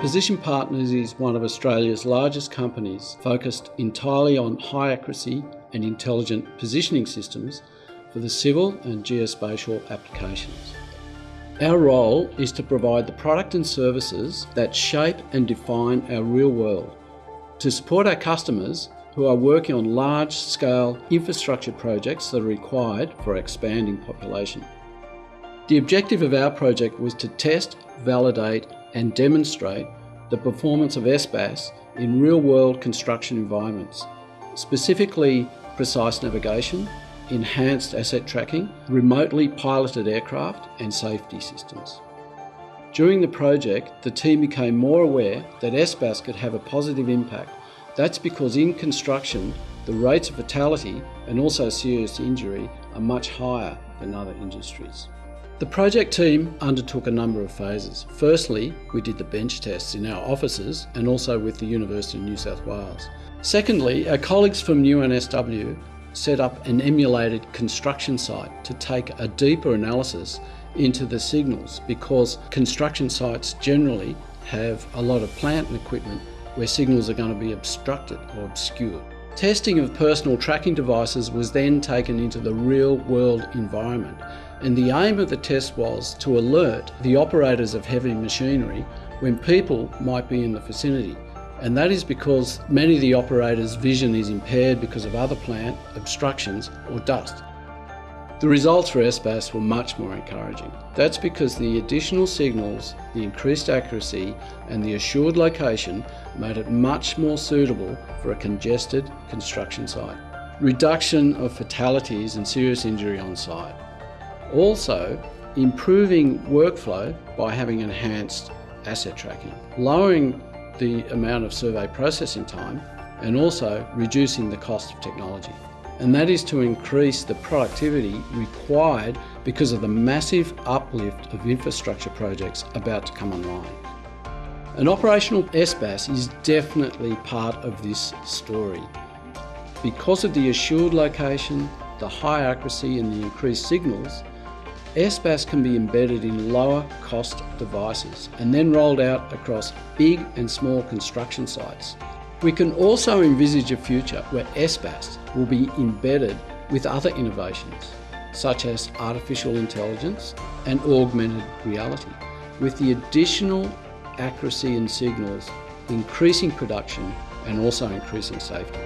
Position Partners is one of Australia's largest companies focused entirely on high accuracy and intelligent positioning systems for the civil and geospatial applications. Our role is to provide the product and services that shape and define our real world, to support our customers who are working on large-scale infrastructure projects that are required for expanding population. The objective of our project was to test, validate and demonstrate the performance of SBAS in real-world construction environments, specifically precise navigation, enhanced asset tracking, remotely piloted aircraft and safety systems. During the project, the team became more aware that SBAS could have a positive impact. That's because in construction, the rates of fatality and also serious injury are much higher than other industries. The project team undertook a number of phases. Firstly, we did the bench tests in our offices and also with the University of New South Wales. Secondly, our colleagues from UNSW set up an emulated construction site to take a deeper analysis into the signals because construction sites generally have a lot of plant and equipment where signals are going to be obstructed or obscured. Testing of personal tracking devices was then taken into the real world environment and the aim of the test was to alert the operators of heavy machinery when people might be in the vicinity and that is because many of the operators' vision is impaired because of other plant, obstructions or dust. The results for SBAS were much more encouraging. That's because the additional signals, the increased accuracy and the assured location made it much more suitable for a congested construction site. Reduction of fatalities and serious injury on site. Also, improving workflow by having enhanced asset tracking. Lowering the amount of survey processing time and also reducing the cost of technology. And that is to increase the productivity required because of the massive uplift of infrastructure projects about to come online. An operational SBAS is definitely part of this story. Because of the assured location, the high accuracy and the increased signals, SBAS can be embedded in lower cost devices and then rolled out across big and small construction sites. We can also envisage a future where SBAS will be embedded with other innovations, such as artificial intelligence and augmented reality, with the additional accuracy in signals increasing production and also increasing safety.